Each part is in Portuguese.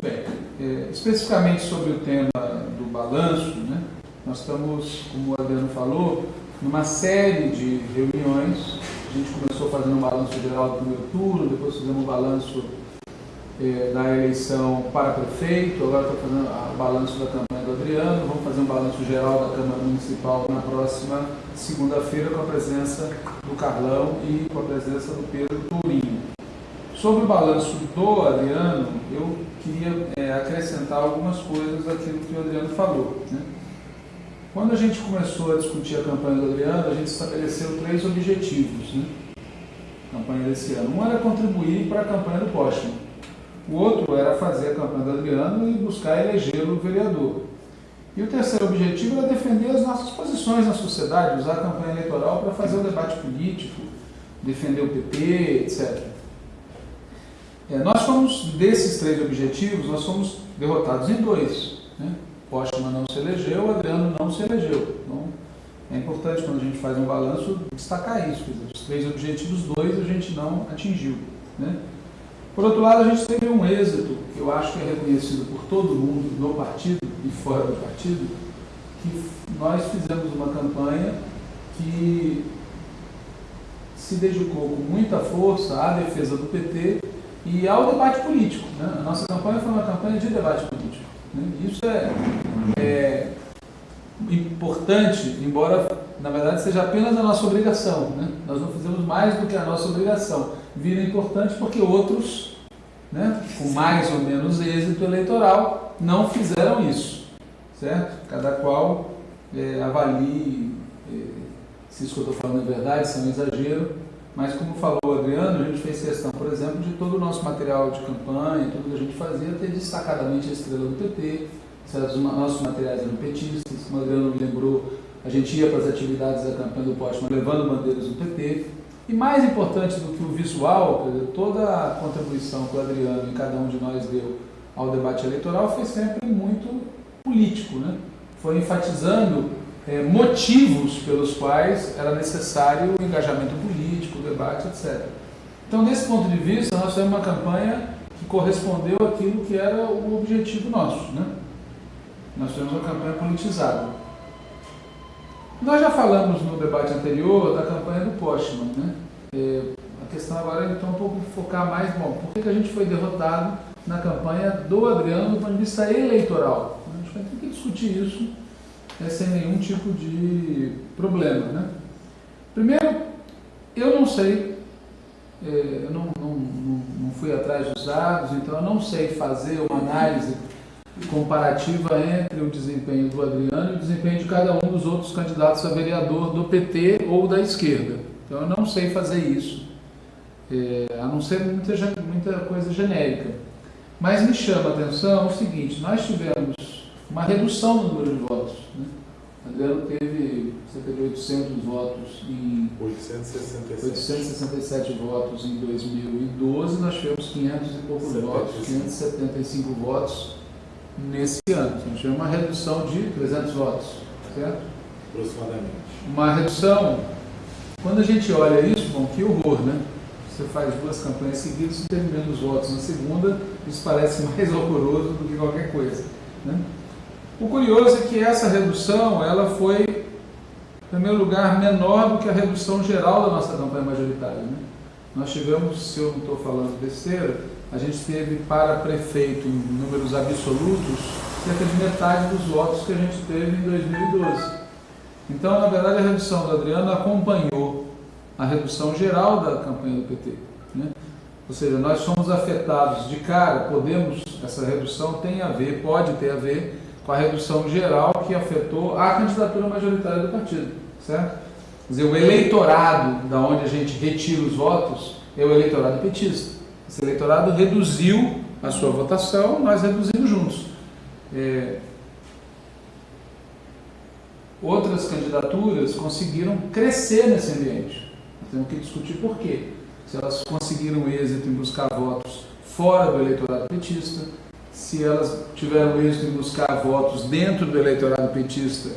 Muito bem. É, especificamente sobre o tema do balanço, né, nós estamos, como o Adriano falou, numa série de reuniões. A gente começou fazendo um balanço geral do primeiro turno, depois fizemos um balanço é, da eleição para prefeito, agora estou fazendo o balanço da campanha do Adriano, vamos fazer um balanço geral da Câmara Municipal na próxima segunda-feira com a presença do Carlão e com a presença do Pedro Tourinho. Sobre o balanço do Adriano, eu queria é, acrescentar algumas coisas daquilo que o Adriano falou. Né? Quando a gente começou a discutir a campanha do Adriano, a gente estabeleceu três objetivos. Né? campanha desse ano. Um era contribuir para a campanha do Postman. O outro era fazer a campanha do Adriano e buscar eleger o vereador. E o terceiro objetivo era defender as nossas posições na sociedade, usar a campanha eleitoral para fazer o debate político, defender o PT, etc. É, nós fomos, desses três objetivos, nós fomos derrotados em dois. Né? Postman não se elegeu, Adriano não se elegeu. Então, é importante quando a gente faz um balanço destacar isso. Dizer, os três objetivos, dois a gente não atingiu. Né? Por outro lado, a gente teve um êxito, que eu acho que é reconhecido por todo mundo, no partido e fora do partido, que nós fizemos uma campanha que se dedicou com muita força à defesa do PT e ao debate político. Né? A nossa campanha foi uma campanha de debate político. Né? Isso é, é, importante, embora na verdade seja apenas a nossa obrigação. Né? Nós não fizemos mais do que a nossa obrigação. Vira importante porque outros, né, com mais ou menos êxito eleitoral, não fizeram isso. Certo? Cada qual é, avalie é, se isso que eu estou falando é verdade, se é um exagero mas, como falou o Adriano, a gente fez questão, por exemplo, de todo o nosso material de campanha, tudo que a gente fazia, ter destacadamente a estrela do PT, os nossos materiais eram petistas, como o Adriano me lembrou, a gente ia para as atividades da campanha do Postman levando bandeiras do PT. E mais importante do que o visual, toda a contribuição que o Adriano e cada um de nós deu ao debate eleitoral foi sempre muito político, né? Foi enfatizando é, motivos pelos quais era necessário o engajamento político, o debate, etc. Então, nesse ponto de vista, nós fizemos uma campanha que correspondeu àquilo que era o objetivo nosso. Né? Nós fizemos uma campanha politizada. Nós já falamos no debate anterior da campanha do Postman. Né? É, a questão agora é então um pouco focar mais, bom, por que, que a gente foi derrotado na campanha do Adriano do ponto de vista eleitoral? A gente vai ter que discutir isso é sem nenhum tipo de problema. Né? Primeiro, eu não sei, é, eu não, não, não, fui atrás dos dados, então eu não sei fazer uma análise comparativa entre o desempenho do Adriano e o desempenho de cada um dos outros candidatos a vereador do PT ou da esquerda. Então eu não sei fazer isso, é, a não ser muita, muita coisa genérica. Mas me chama a atenção o seguinte, nós tivemos uma redução no número de votos. Né? Adriano teve cerca de 800 votos em 867. 867 votos em 2012, nós tivemos 500 e poucos 75. votos, 575 votos nesse ano. Então, tivemos uma redução de 300 votos, certo? Aproximadamente. Uma redução, quando a gente olha isso, bom, que horror, né? Você faz duas campanhas seguidas e tem menos votos na segunda, isso parece mais horroroso do que qualquer coisa, né? O curioso é que essa redução ela foi, em primeiro lugar, menor do que a redução geral da nossa campanha majoritária. Né? Nós tivemos, se eu não estou falando besteira, a gente teve para prefeito em números absolutos cerca de metade dos votos que a gente teve em 2012. Então, na verdade, a redução do Adriano acompanhou a redução geral da campanha do PT. Né? Ou seja, nós somos afetados de cara, podemos, essa redução tem a ver, pode ter a ver com a redução geral que afetou a candidatura majoritária do partido, certo? Quer dizer, o eleitorado da onde a gente retira os votos é o eleitorado petista. Esse eleitorado reduziu a sua votação, nós reduzimos juntos. É... Outras candidaturas conseguiram crescer nesse ambiente. Temos que discutir por quê. Se elas conseguiram êxito em buscar votos fora do eleitorado petista, se elas tiveram êxito em buscar votos dentro do eleitorado petista,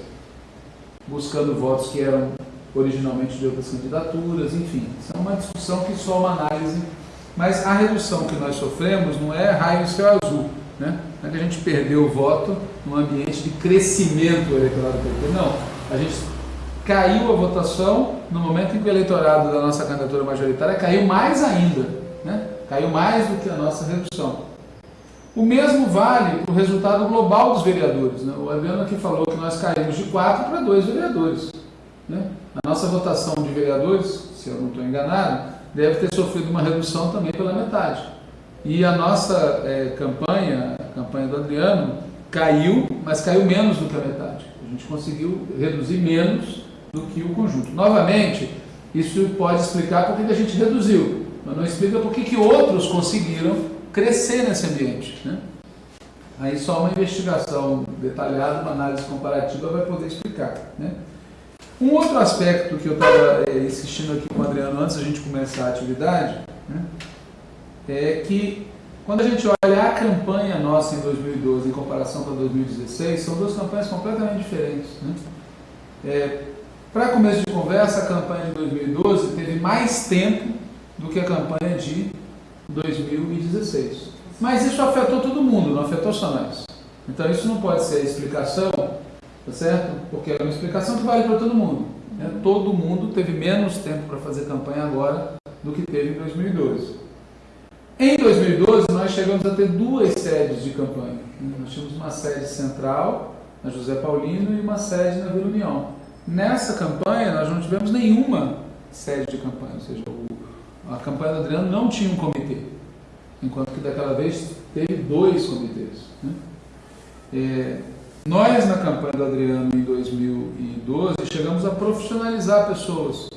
buscando votos que eram originalmente de outras candidaturas, enfim. Isso é uma discussão que só uma análise, mas a redução que nós sofremos não é raio e céu azul. Né? Não é que a gente perdeu o voto num ambiente de crescimento do PT, não. A gente caiu a votação no momento em que o eleitorado da nossa candidatura majoritária caiu mais ainda, né? caiu mais do que a nossa redução. O mesmo vale para o resultado global dos vereadores. Né? O Adriano aqui falou que nós caímos de 4 para 2 vereadores. Né? A nossa votação de vereadores, se eu não estou enganado, deve ter sofrido uma redução também pela metade. E a nossa é, campanha, a campanha do Adriano, caiu, mas caiu menos do que a metade. A gente conseguiu reduzir menos do que o conjunto. Novamente, isso pode explicar por que a gente reduziu, mas não explica por que outros conseguiram crescer nesse ambiente. Né? Aí só uma investigação detalhada, uma análise comparativa vai poder explicar. Né? Um outro aspecto que eu estava é, insistindo aqui com o Adriano antes da gente começar a atividade né, é que quando a gente olha a campanha nossa em 2012 em comparação com 2016, são duas campanhas completamente diferentes. Né? É, Para começo de conversa, a campanha de 2012 teve mais tempo do que a campanha de 2016. Mas isso afetou todo mundo, não afetou só nós. Então isso não pode ser a explicação, tá certo? Porque é uma explicação que vale para todo mundo. Né? Todo mundo teve menos tempo para fazer campanha agora do que teve em 2012. Em 2012, nós chegamos a ter duas sedes de campanha. Nós tínhamos uma sede central, na José Paulino, e uma sede na Vila União. Nessa campanha, nós não tivemos nenhuma sede de campanha, ou seja, o a campanha do Adriano não tinha um comitê, enquanto que daquela vez teve dois comitês. Né? É, nós, na campanha do Adriano em 2012, chegamos a profissionalizar pessoas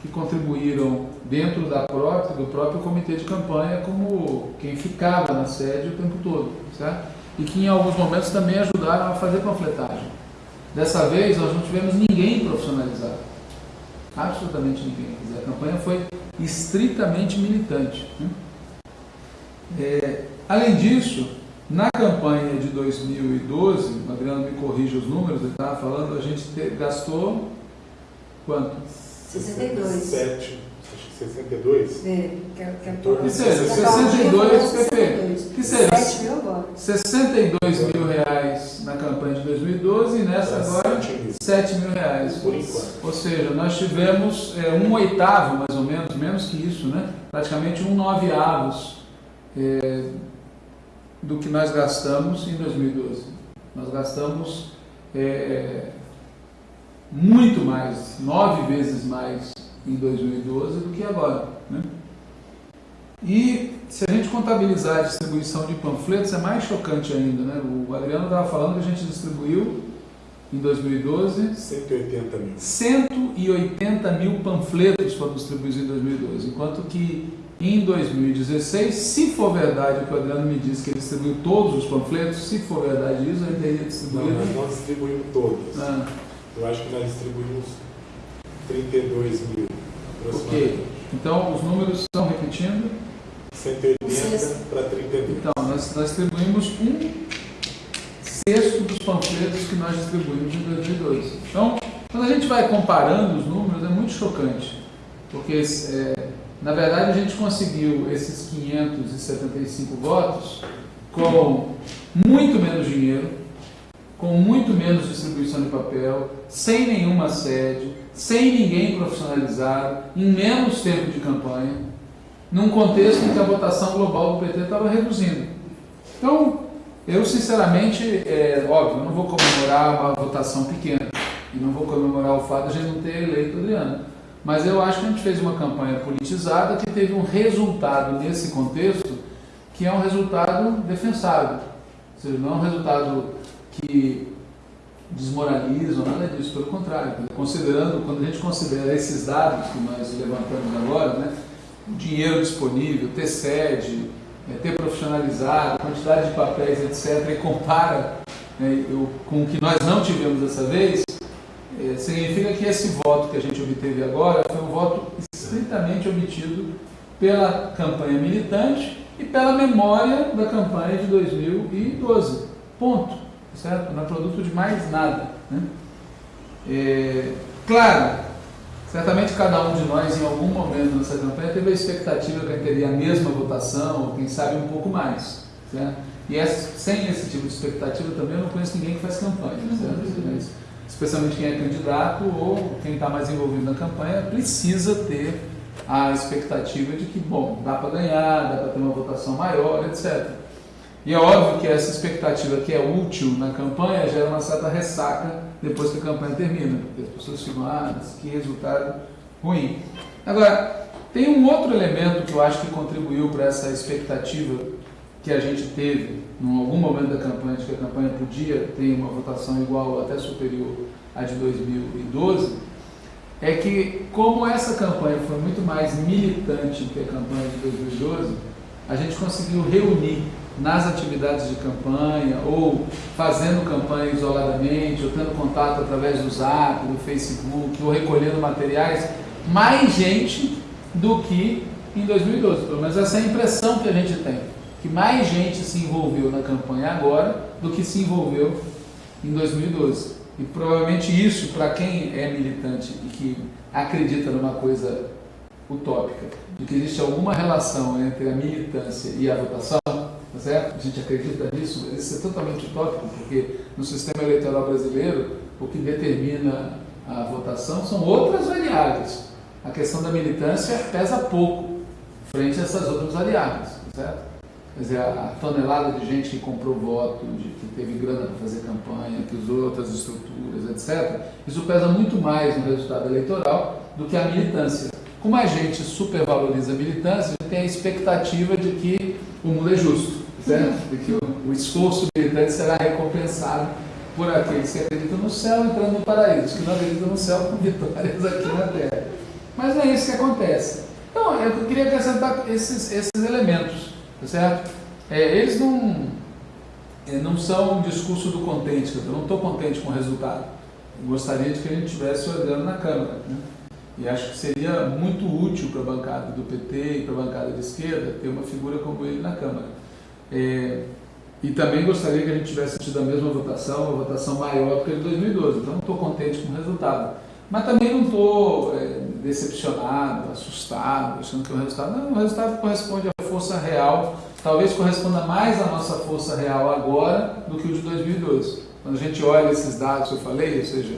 que contribuíram dentro da própria, do próprio comitê de campanha como quem ficava na sede o tempo todo, certo? E que em alguns momentos também ajudaram a fazer panfletagem. Dessa vez nós não tivemos ninguém profissionalizado, absolutamente ninguém. A campanha foi estritamente militante. Né? É, além disso, na campanha de 2012, o Adriano me corrige os números, ele estava falando, a gente te, gastou quanto? 62. 7, 62? É, que, é, que, é que seja, 62, perfeito. Que seja, 7 mil agora. 62 mil reais na campanha de 2012 e nessa agora 7 mil Ou seja, nós tivemos é, um oitavo, mais ou menos, menos que isso, né? praticamente um nove avos é, do que nós gastamos em 2012. Nós gastamos é, muito mais, nove vezes mais em 2012 do que agora. Né? E se a gente contabilizar a distribuição de panfletos, é mais chocante ainda. Né? O Adriano estava falando que a gente distribuiu em 2012 180 mil. 180 mil panfletos foram distribuídos em 2012, enquanto que em 2016, se for verdade o que o Adriano me disse que ele distribuiu todos os panfletos, se for verdade isso, ele teria distribuído. Não, nós não distribuímos todos. Ah. Eu acho que nós distribuímos 32 mil. Ok. Então os números estão repetindo. 180 para 32. Então, nós, nós distribuímos um sexto panfletos que nós distribuímos em 2002. Então, quando a gente vai comparando os números, é muito chocante, porque, é, na verdade, a gente conseguiu esses 575 votos com muito menos dinheiro, com muito menos distribuição de papel, sem nenhuma sede, sem ninguém profissionalizado, em menos tempo de campanha, num contexto em que a votação global do PT estava reduzindo. Então, eu sinceramente, é óbvio, não vou comemorar uma votação pequena e não vou comemorar o fato de a gente não ter eleito Adriano. Mas eu acho que a gente fez uma campanha politizada que teve um resultado nesse contexto que é um resultado defensável. Ou seja, não é um resultado que desmoraliza ou nada disso, pelo contrário. Considerando, quando a gente considera esses dados que nós levantamos agora, né, o dinheiro disponível, ter sede, é, ter profissionalizado, quantidade de papéis, etc., e compara né, eu, com o que nós não tivemos dessa vez, é, significa que esse voto que a gente obteve agora foi um voto estritamente obtido pela campanha militante e pela memória da campanha de 2012. Ponto. Certo? Não é produto de mais nada. Né? É, claro, certamente cada um de nós, em algum momento nessa campanha, teve a expectativa que teria a mesma votação, ou quem sabe um pouco mais. Certo? E essa, sem esse tipo de expectativa também eu não conheço ninguém que faz campanha. Certo? Mas, especialmente quem é candidato ou quem está mais envolvido na campanha, precisa ter a expectativa de que, bom, dá para ganhar, dá para ter uma votação maior, etc. E é óbvio que essa expectativa que é útil na campanha gera uma certa ressaca depois que a campanha termina, porque as pessoas ficam, ah, que resultado ruim. Agora, tem um outro elemento que eu acho que contribuiu para essa expectativa que a gente teve em algum momento da campanha, de que a campanha podia ter uma votação igual ou até superior à de 2012, é que como essa campanha foi muito mais militante que a campanha de 2012, a gente conseguiu reunir nas atividades de campanha, ou fazendo campanha isoladamente, ou tendo contato através do Zap, do Facebook, ou recolhendo materiais, mais gente do que em 2012. Pelo menos essa é a impressão que a gente tem, que mais gente se envolveu na campanha agora do que se envolveu em 2012. E provavelmente isso, para quem é militante e que acredita numa coisa utópica, de que existe alguma relação entre a militância e a votação, certo? A gente acredita nisso, mas isso é totalmente utópico, porque no sistema eleitoral brasileiro, o que determina a votação são outras variáveis. A questão da militância pesa pouco frente a essas outras variáveis, certo? Quer dizer, a tonelada de gente que comprou voto, de, que teve grana para fazer campanha, que usou outras estruturas, etc., isso pesa muito mais no resultado eleitoral do que a militância. Como a gente supervaloriza a militância, a gente tem a expectativa de que o mundo é justo, certo? que o, o esforço militante será recompensado por aqueles que acreditam no céu entrando no paraíso, que não acreditam no céu com vitórias aqui na terra. Mas não é isso que acontece. Então, eu queria acrescentar esses, esses elementos, tá certo? É, eles não, é, não são um discurso do contente, eu não estou contente com o resultado. Eu gostaria de que a gente estivesse olhando na Câmara. Né? E acho que seria muito útil para a bancada do PT e para a bancada de esquerda ter uma figura como ele na Câmara. É, e também gostaria que a gente tivesse tido a mesma votação, uma votação maior do que a de 2012. Então, não estou contente com o resultado. Mas também não estou é, decepcionado, assustado, achando que o resultado. Não, o resultado corresponde à força real. Talvez corresponda mais à nossa força real agora do que o de 2012. Quando a gente olha esses dados que eu falei, ou seja,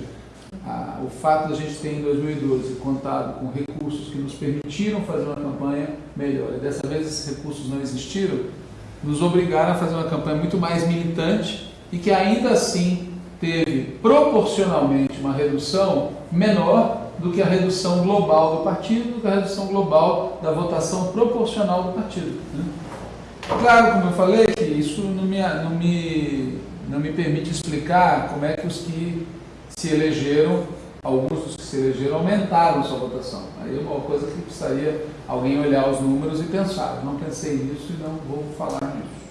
a, o fato de a gente ter em 2012 contado com recursos que nos permitiram fazer uma campanha melhor, e dessa vez esses recursos não existiram, nos obrigaram a fazer uma campanha muito mais militante e que ainda assim teve proporcionalmente uma redução menor do que a redução global do partido, do que a redução global da votação proporcional do partido. Né? Claro, como eu falei, que isso não me, não, me, não me permite explicar como é que os que se elegeram, alguns dos que se elegeram aumentaram sua votação. Aí é uma coisa que precisaria alguém olhar os números e pensar. Não pensei nisso e não vou falar nisso.